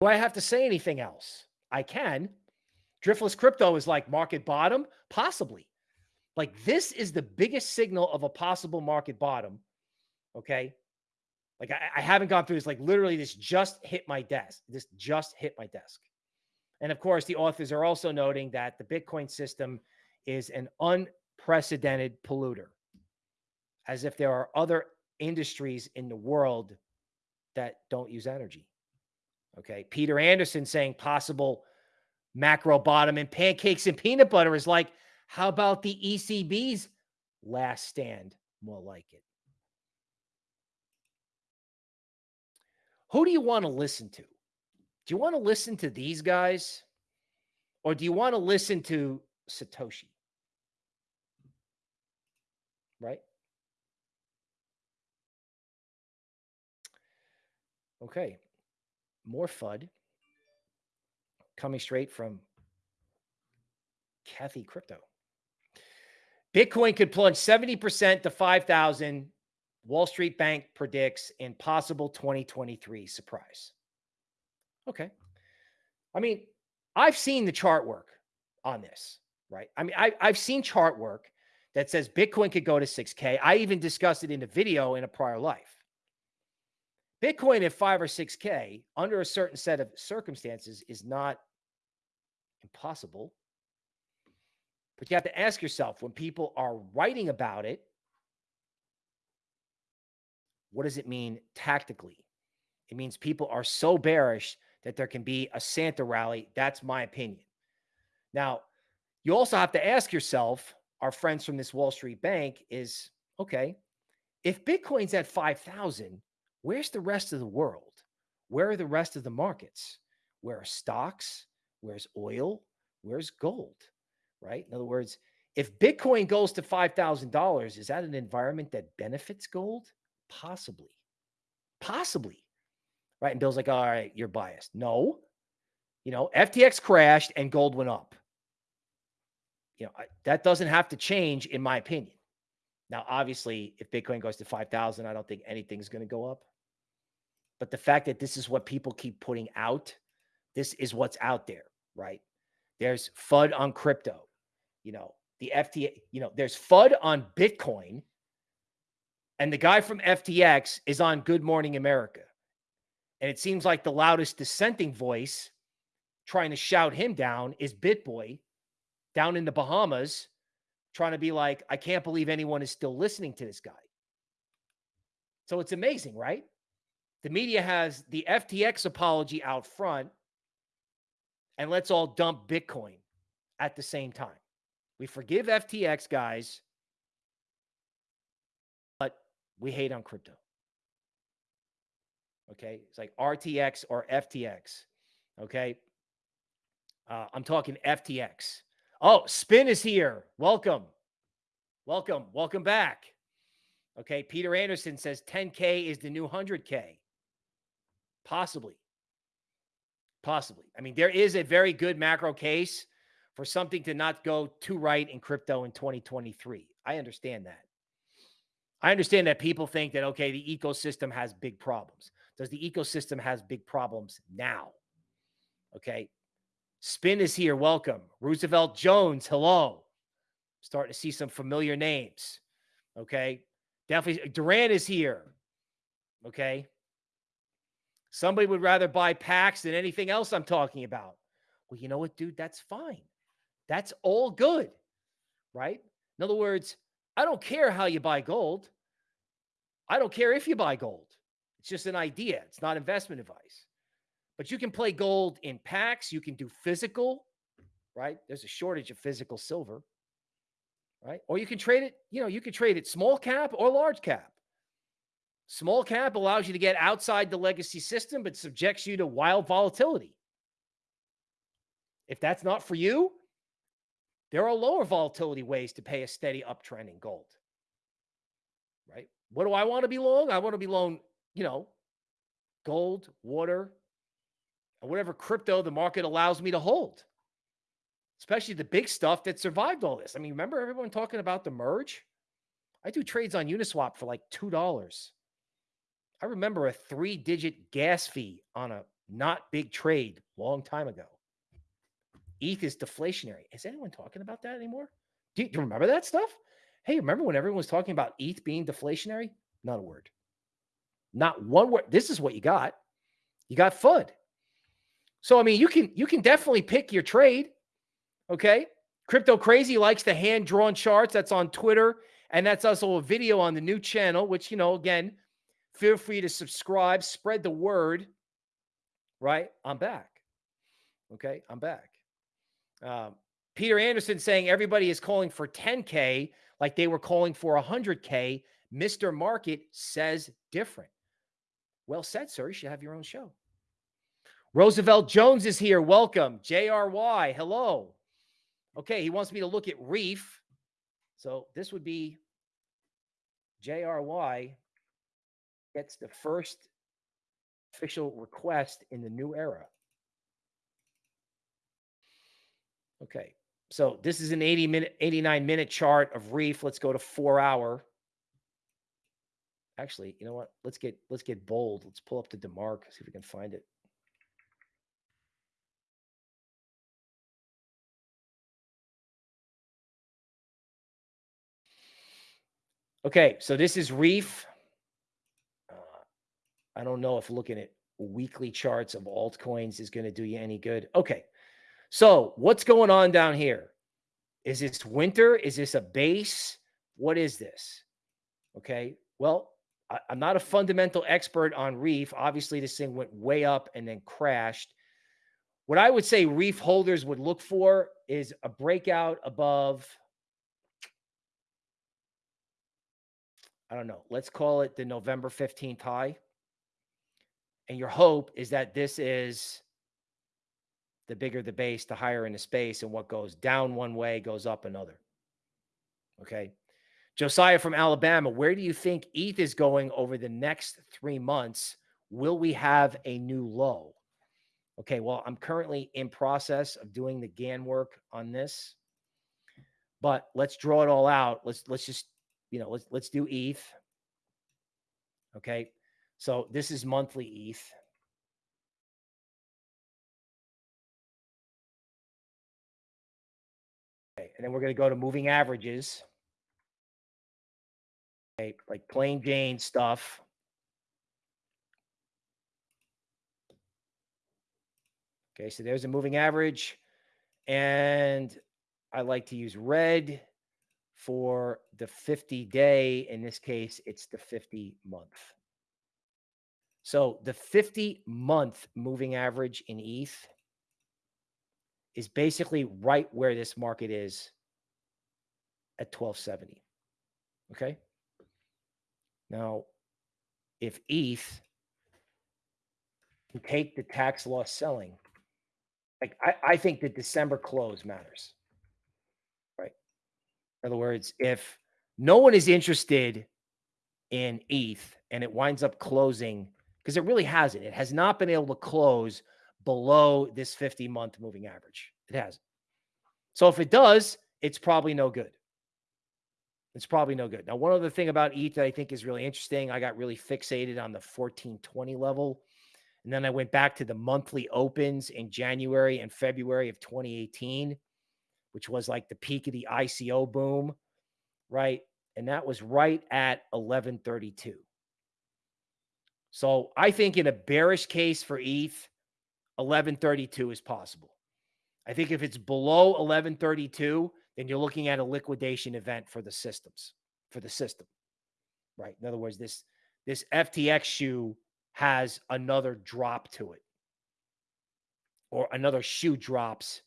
Do I have to say anything else? I can. Driftless crypto is like market bottom, possibly. Like this is the biggest signal of a possible market bottom. Okay. Like I, I haven't gone through this. Like literally, this just hit my desk. This just hit my desk. And of course, the authors are also noting that the Bitcoin system is an unprecedented polluter, as if there are other industries in the world that don't use energy. Okay. Peter Anderson saying possible macro bottom and pancakes and peanut butter is like, how about the ECB's last stand? More like it. Who do you want to listen to? Do you want to listen to these guys or do you want to listen to Satoshi? Right? Okay. More FUD coming straight from Cathie Crypto. Bitcoin could plunge 70% to 5,000 Wall Street Bank predicts in possible 2023 surprise. Okay. I mean, I've seen the chart work on this, right? I mean, I, I've seen chart work that says Bitcoin could go to 6K. I even discussed it in a video in a prior life. Bitcoin at 5 or 6K under a certain set of circumstances is not impossible. But you have to ask yourself when people are writing about it, what does it mean tactically? It means people are so bearish that there can be a Santa rally. That's my opinion. Now, you also have to ask yourself, our friends from this Wall Street bank is okay, if Bitcoin's at 5,000, where's the rest of the world? Where are the rest of the markets? Where are stocks? Where's oil? Where's gold? Right? In other words, if Bitcoin goes to $5,000, is that an environment that benefits gold? Possibly. Possibly. Right. And Bill's like, all right, you're biased. No. You know, FTX crashed and gold went up. You know, I, that doesn't have to change, in my opinion. Now, obviously, if Bitcoin goes to 5,000, I don't think anything's going to go up. But the fact that this is what people keep putting out, this is what's out there, right? There's FUD on crypto. You know, the FTX, you know, there's FUD on Bitcoin and the guy from FTX is on Good Morning America. And it seems like the loudest dissenting voice trying to shout him down is BitBoy down in the Bahamas, trying to be like, I can't believe anyone is still listening to this guy. So it's amazing, right? The media has the FTX apology out front, and let's all dump Bitcoin at the same time. We forgive FTX guys but we hate on crypto. Okay. It's like RTX or FTX. Okay. Uh, I'm talking FTX. Oh, Spin is here. Welcome. Welcome. Welcome back. Okay. Peter Anderson says 10K is the new 100K. Possibly. Possibly. I mean, there is a very good macro case for something to not go too right in crypto in 2023. I understand that. I understand that people think that, okay, the ecosystem has big problems. Does the ecosystem has big problems now? Okay. Spin is here. Welcome. Roosevelt Jones. Hello. Starting to see some familiar names. Okay. Definitely. Duran is here. Okay. Somebody would rather buy packs than anything else I'm talking about. Well, you know what, dude? That's fine. That's all good. Right. In other words, I don't care how you buy gold. I don't care if you buy gold. It's just an idea. It's not investment advice. But you can play gold in packs. You can do physical, right? There's a shortage of physical silver, right? Or you can trade it, you know, you can trade it small cap or large cap. Small cap allows you to get outside the legacy system, but subjects you to wild volatility. If that's not for you, there are lower volatility ways to pay a steady uptrend in gold. Right? What do I want to be long? I want to be long, you know, gold, water, and whatever crypto the market allows me to hold. Especially the big stuff that survived all this. I mean, remember everyone talking about the merge? I do trades on Uniswap for like $2. I remember a three digit gas fee on a not big trade long time ago. ETH is deflationary. Is anyone talking about that anymore? Do you, do you remember that stuff? Hey, remember when everyone was talking about ETH being deflationary? Not a word. Not one word. This is what you got. You got FUD. So I mean, you can you can definitely pick your trade. Okay. Crypto Crazy likes the hand drawn charts. That's on Twitter. And that's also a video on the new channel, which, you know, again, feel free to subscribe, spread the word. Right. I'm back. Okay. I'm back. Um, Peter Anderson saying everybody is calling for 10K like they were calling for 100K. Mr. Market says different. Well said, sir. You should have your own show. Roosevelt Jones is here. Welcome. JRY. Hello. Okay. He wants me to look at Reef. So this would be JRY gets the first official request in the new era. Okay. So this is an 80 minute, 89 minute chart of reef. Let's go to four hour. Actually, you know what? Let's get let's get bold. Let's pull up the DeMark, see if we can find it. Okay, so this is Reef. I don't know if looking at weekly charts of altcoins is going to do you any good. Okay, so what's going on down here? Is this winter? Is this a base? What is this? Okay. Well, I, am not a fundamental expert on Reef. Obviously, this thing went way up and then crashed. What I would say Reef holders would look for is a breakout above, I don't know, let's call it the November 15th high. And your hope is that this is the bigger the base, the higher in the space, and what goes down one way goes up another. Okay. Josiah from Alabama, where do you think ETH is going over the next three months? Will we have a new low? Okay, well, I'm currently in process of doing the Gann work on this, but let's draw it all out. Let's let's just you know let's let's do ETH. Okay, so this is monthly ETH. Okay, and then we're going to go to moving averages. Okay, like plain Jane stuff. Okay, so there's a moving average. And I like to use red for the 50 day. In this case, it's the 50 month. So the 50 month moving average in ETH is basically right where this market is at 1270. Okay. Now, if ETH can take the tax loss selling, like I, I think the December close matters. Right. In other words, if no one is interested in ETH and it winds up closing, because it really hasn't, it has not been able to close below this 50 month moving average. It hasn't. So if it does, it's probably no good. It's probably no good. Now, one other thing about ETH that I think is really interesting, I got really fixated on the 1420 level. And then I went back to the monthly opens in January and February of 2018, which was like the peak of the ICO boom, right? And that was right at 1132. So I think in a bearish case for ETH, 1132 is possible. I think if it's below 1132, then you're looking at a liquidation event for the systems, for the system. Right? In other words, this this FTX shoe has another drop to it. Or another shoe drops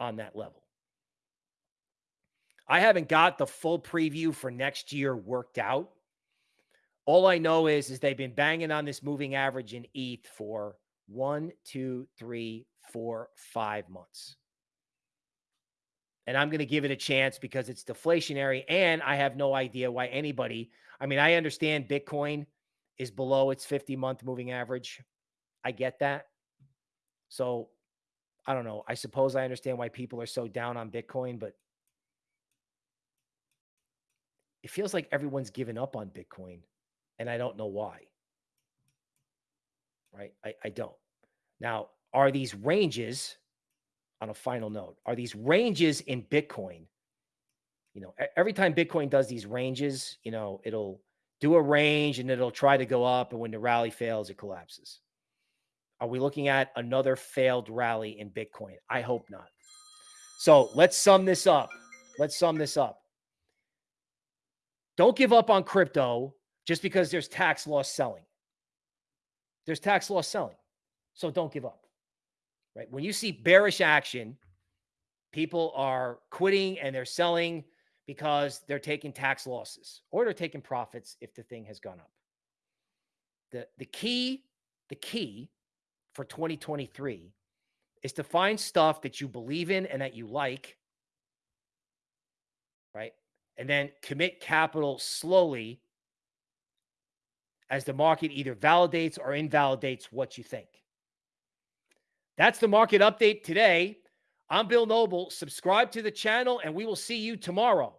on that level. I haven't got the full preview for next year worked out. All I know is, is they've been banging on this moving average in ETH for one, two, three, four, five months. And I'm going to give it a chance because it's deflationary. And I have no idea why anybody, I mean, I understand Bitcoin is below its 50 month moving average. I get that. So I don't know. I suppose I understand why people are so down on Bitcoin, but it feels like everyone's given up on Bitcoin. And I don't know why right? I, I don't. Now, are these ranges on a final note? Are these ranges in Bitcoin? You know, every time Bitcoin does these ranges, you know, it'll do a range and it'll try to go up. And when the rally fails, it collapses. Are we looking at another failed rally in Bitcoin? I hope not. So let's sum this up. Let's sum this up. Don't give up on crypto just because there's tax loss selling. There's tax loss selling. So don't give up. Right? When you see bearish action, people are quitting and they're selling because they're taking tax losses or they're taking profits if the thing has gone up. The the key the key for 2023 is to find stuff that you believe in and that you like right? And then commit capital slowly as the market either validates or invalidates what you think. That's the market update today. I'm Bill Noble. Subscribe to the channel, and we will see you tomorrow.